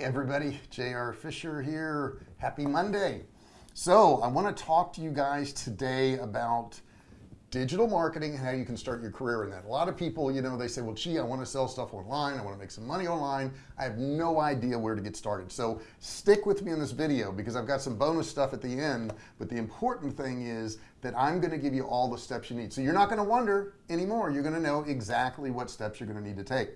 Hey everybody, JR Fisher here. Happy Monday. So I want to talk to you guys today about digital marketing and how you can start your career in that. A lot of people, you know, they say, well, gee, I want to sell stuff online. I want to make some money online. I have no idea where to get started. So stick with me in this video because I've got some bonus stuff at the end. But the important thing is that I'm going to give you all the steps you need. So you're not going to wonder anymore. You're going to know exactly what steps you're going to need to take.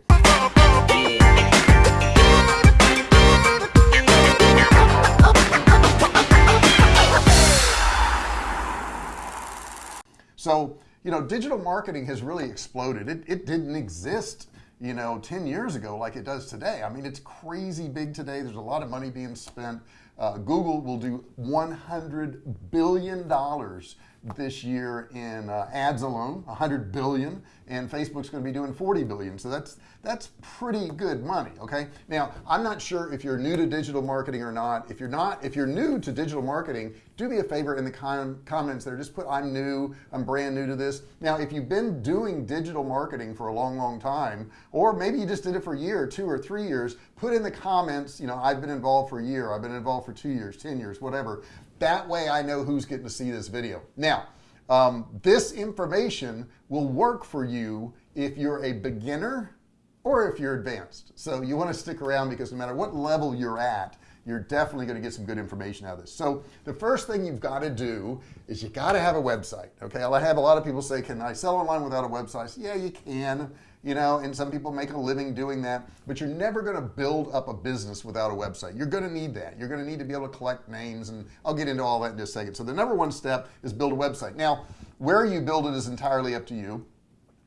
So you know digital marketing has really exploded. It, it didn't exist you know 10 years ago like it does today. I mean it's crazy big today. There's a lot of money being spent. Uh, Google will do 100 billion dollars this year in uh, ads alone 100 billion and Facebook's going to be doing 40 billion. So that's that's pretty good money okay? Now I'm not sure if you're new to digital marketing or not. If you're not if you're new to digital marketing do me a favor in the com comments there. Just put I'm new I'm brand new to this. Now if you've been doing digital marketing for a long long time or maybe you just did it for a year two or three years put in the comments you know I've been involved for a year I've been involved for two years ten years whatever that way I know who's getting to see this video. Now um, this information will work for you if you're a beginner or if you're advanced. So you want to stick around because no matter what level you're at you're definitely going to get some good information out of this. So the first thing you've got to do is you got to have a website okay? I have a lot of people say can I sell online without a website? Yeah you can you know and some people make a living doing that but you're never going to build up a business without a website. You're going to need that. You're going to need to be able to collect names and I'll get into all that in just a second. So the number one step is build a website. Now where you build it is entirely up to you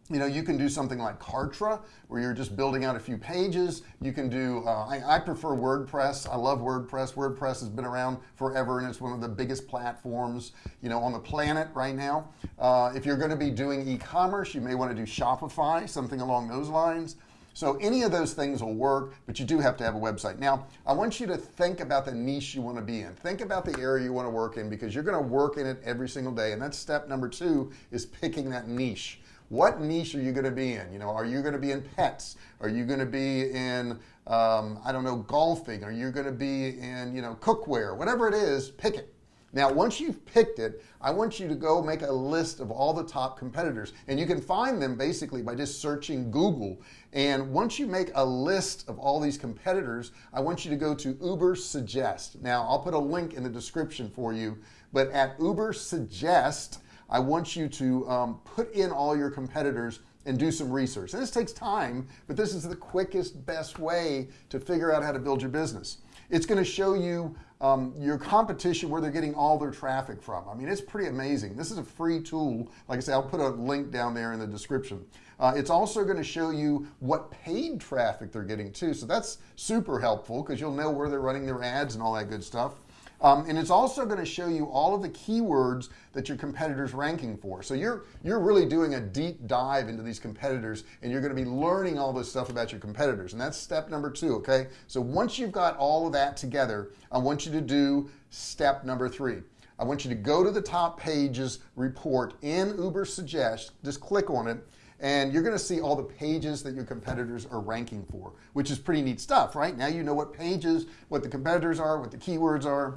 you know you can do something like Kartra where you're just building out a few pages. You can do uh, I, I, prefer WordPress. I love WordPress. WordPress has been around forever and it's one of the biggest platforms you know on the planet right now. Uh, if you're going to be doing e-commerce you may want to do Shopify something along those lines. So any of those things will work but you do have to have a website. Now I want you to think about the niche you want to be in. Think about the area you want to work in because you're going to work in it every single day and that's step number two is picking that niche what niche are you going to be in? You know are you going to be in pets? Are you going to be in um, I don't know golfing? Are you going to be in you know cookware? Whatever it is pick it. Now once you've picked it I want you to go make a list of all the top competitors and you can find them basically by just searching Google. And once you make a list of all these competitors I want you to go to Ubersuggest. Now I'll put a link in the description for you but at Ubersuggest I want you to um, put in all your competitors and do some research. And this takes time but this is the quickest best way to figure out how to build your business. It's going to show you um, your competition where they're getting all their traffic from. I mean it's pretty amazing. This is a free tool. Like I say I'll put a link down there in the description. Uh, it's also going to show you what paid traffic they're getting too. So that's super helpful because you'll know where they're running their ads and all that good stuff um, and it's also going to show you all of the keywords that your competitors ranking for. So you're you're really doing a deep dive into these competitors and you're going to be learning all this stuff about your competitors and that's step number two okay? So once you've got all of that together I want you to do step number three. I want you to go to the top pages report in Ubersuggest just click on it and you're going to see all the pages that your competitors are ranking for which is pretty neat stuff right? Now you know what pages what the competitors are what the keywords are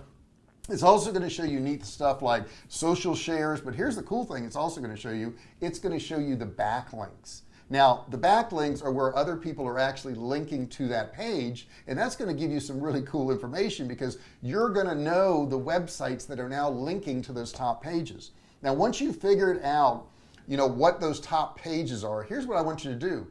it's also going to show you neat stuff like social shares but here's the cool thing it's also going to show you it's going to show you the backlinks. Now the backlinks are where other people are actually linking to that page and that's going to give you some really cool information because you're going to know the websites that are now linking to those top pages. Now once you've figured out you know what those top pages are here's what I want you to do.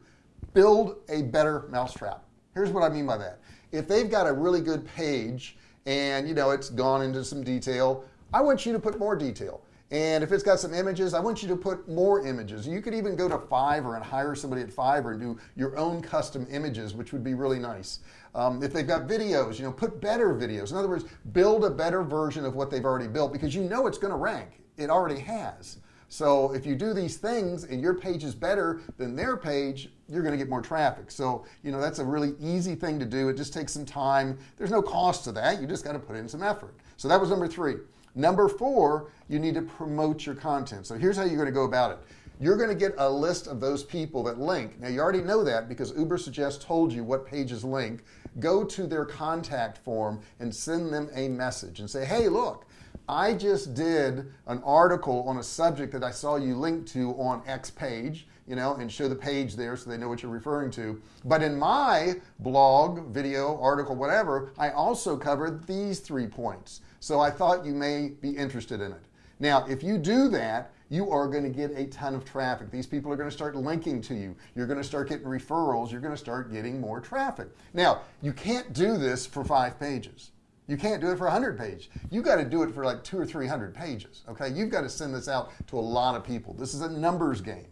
Build a better mousetrap. Here's what I mean by that. If they've got a really good page and you know it's gone into some detail. I want you to put more detail. And if it's got some images I want you to put more images. You could even go to Fiverr and hire somebody at Fiverr and do your own custom images which would be really nice. Um, if they've got videos you know put better videos. In other words build a better version of what they've already built because you know it's going to rank. It already has so if you do these things and your page is better than their page you're going to get more traffic. So you know that's a really easy thing to do. It just takes some time. There's no cost to that. You just got to put in some effort. So that was number three. Number four you need to promote your content. So here's how you're going to go about it. You're going to get a list of those people that link. Now you already know that because uber Ubersuggest told you what pages link. Go to their contact form and send them a message and say hey look I just did an article on a subject that I saw you link to on X page you know and show the page there so they know what you're referring to. But in my blog video article whatever I also covered these three points. So I thought you may be interested in it. Now if you do that you are going to get a ton of traffic. These people are going to start linking to you. You're going to start getting referrals. You're going to start getting more traffic. Now you can't do this for five pages you can't do it for a hundred page you got to do it for like two or three hundred pages okay? You've got to send this out to a lot of people. This is a numbers game.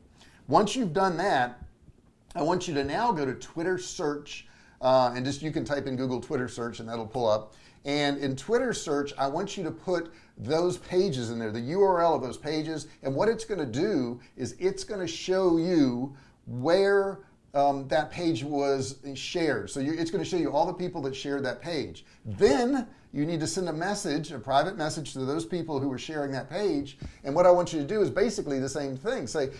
Once you've done that I want you to now go to Twitter search uh, and just you can type in Google Twitter search and that'll pull up. And in Twitter search I want you to put those pages in there the URL of those pages. And what it's going to do is it's going to show you where um, that page was shared. So you, it's going to show you all the people that shared that page. Then you need to send a message a private message to those people who were sharing that page. And what I want you to do is basically the same thing. Say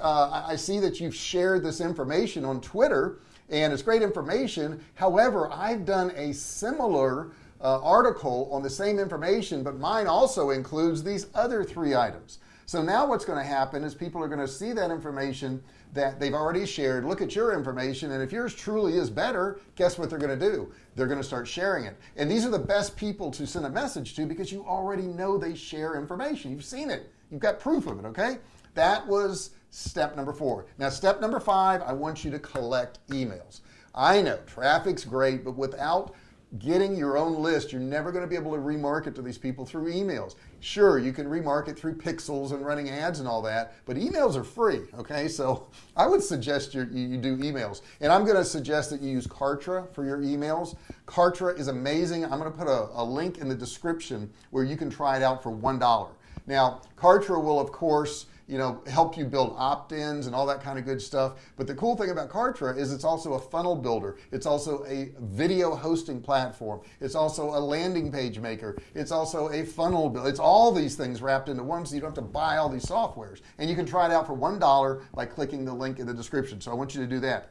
uh, I see that you've shared this information on Twitter and it's great information. However I've done a similar uh, article on the same information but mine also includes these other three items so now what's going to happen is people are going to see that information that they've already shared look at your information and if yours truly is better guess what they're going to do? They're going to start sharing it. And these are the best people to send a message to because you already know they share information. You've seen it. You've got proof of it okay? That was step number four. Now step number five I want you to collect emails. I know traffic's great but without getting your own list you're never going to be able to remarket to these people through emails. Sure you can remarket through pixels and running ads and all that but emails are free okay? So I would suggest you, you do emails. And I'm going to suggest that you use Kartra for your emails. Kartra is amazing. I'm going to put a, a link in the description where you can try it out for one dollar. Now Kartra will of course you know help you build opt-ins and all that kind of good stuff. But the cool thing about Kartra is it's also a funnel builder. It's also a video hosting platform. It's also a landing page maker. It's also a funnel build. It's all these things wrapped into one so you don't have to buy all these softwares. And you can try it out for one dollar by clicking the link in the description. So I want you to do that.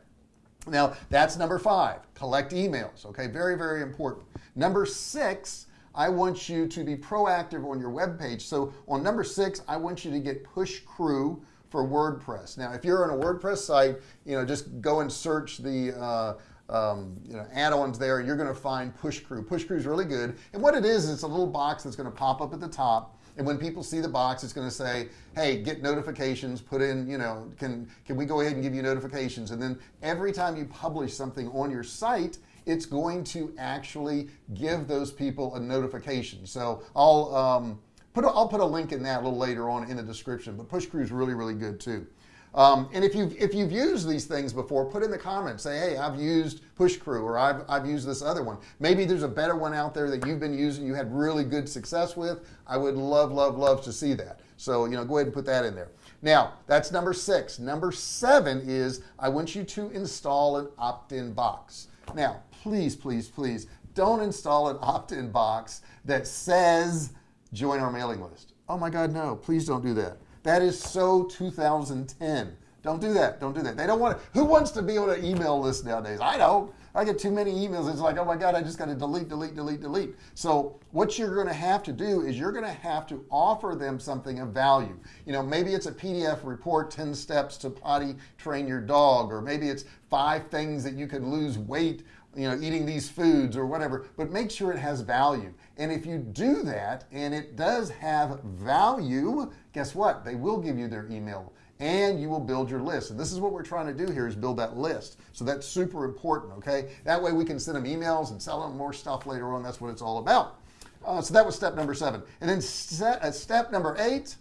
Now that's number five collect emails okay? Very very important. Number six I want you to be proactive on your web page. So on number six I want you to get PushCrew for WordPress. Now if you're on a WordPress site you know just go and search the uh, um, you know add-ons there. You're going to find PushCrew. Push crew is really good. And what it is it's a little box that's going to pop up at the top. And when people see the box it's going to say hey get notifications put in you know can can we go ahead and give you notifications? And then every time you publish something on your site it's going to actually give those people a notification. So I'll um, put a, I'll put a link in that a little later on in the description but PushCrew is really really good too. Um, and if you've if you've used these things before put in the comments say hey I've used PushCrew or I've, I've used this other one. Maybe there's a better one out there that you've been using you had really good success with. I would love love love to see that. So you know go ahead and put that in there. Now that's number six. Number seven is I want you to install an opt-in box. Now please please please don't install an opt-in box that says join our mailing list. Oh my god no please don't do that. That is so 2010 don't do that don't do that. They don't want to who wants to be on an email list nowadays? I don't. I get too many emails. It's like oh my god I just got to delete delete delete delete. So what you're going to have to do is you're going to have to offer them something of value. You know maybe it's a PDF report 10 steps to potty train your dog or maybe it's five things that you can lose weight you know eating these foods or whatever but make sure it has value. And if you do that and it does have value guess what? They will give you their email and you will build your list. And this is what we're trying to do here is build that list. So that's super important okay? That way we can send them emails and sell them more stuff later on. That's what it's all about. Uh, so that was step number seven. And then step, uh, step number eight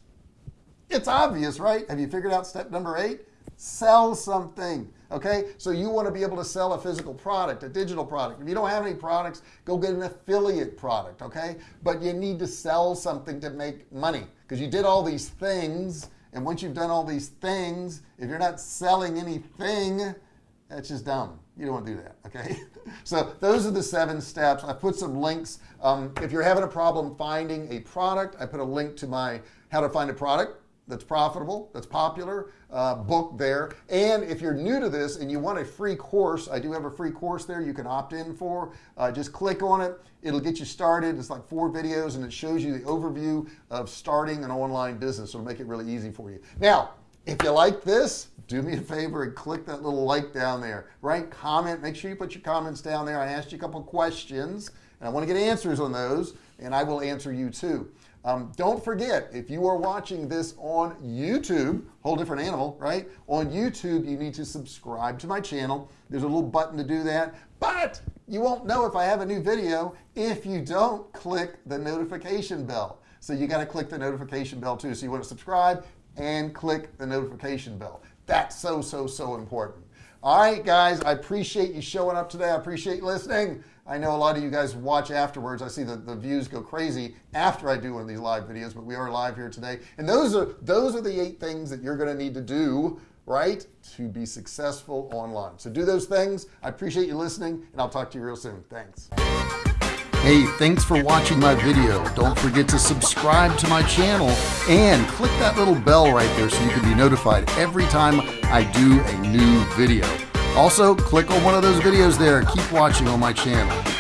it's obvious right? Have you figured out step number eight sell something okay? So you want to be able to sell a physical product a digital product. If you don't have any products go get an affiliate product okay? But you need to sell something to make money because you did all these things and once you've done all these things if you're not selling anything that's just dumb. You don't want to do that okay? So those are the seven steps. I put some links um, if you're having a problem finding a product I put a link to my how to find a product that's profitable that's popular uh, book there. And if you're new to this and you want a free course I do have a free course there you can opt in for. Uh, just click on it. It'll get you started. It's like four videos and it shows you the overview of starting an online business. It'll make it really easy for you. Now if you like this do me a favor and click that little like down there. Right? Comment. Make sure you put your comments down there. I asked you a couple questions and I want to get answers on those and I will answer you too um, don't forget if you are watching this on YouTube whole different animal right? On YouTube you need to subscribe to my channel. There's a little button to do that. But you won't know if I have a new video if you don't click the notification bell. So you got to click the notification bell too. So you want to subscribe and click the notification bell. That's so so so important. All right guys I appreciate you showing up today. I appreciate you listening I know a lot of you guys watch afterwards. I see that the views go crazy after I do one of these live videos but we are live here today. And those are those are the eight things that you're going to need to do right to be successful online. So do those things. I appreciate you listening and I'll talk to you real soon. Thanks. Hey, thanks for watching my video. Don't forget to subscribe to my channel and click that little bell right there so you can be notified every time I do a new video. Also, click on one of those videos there. Keep watching on my channel.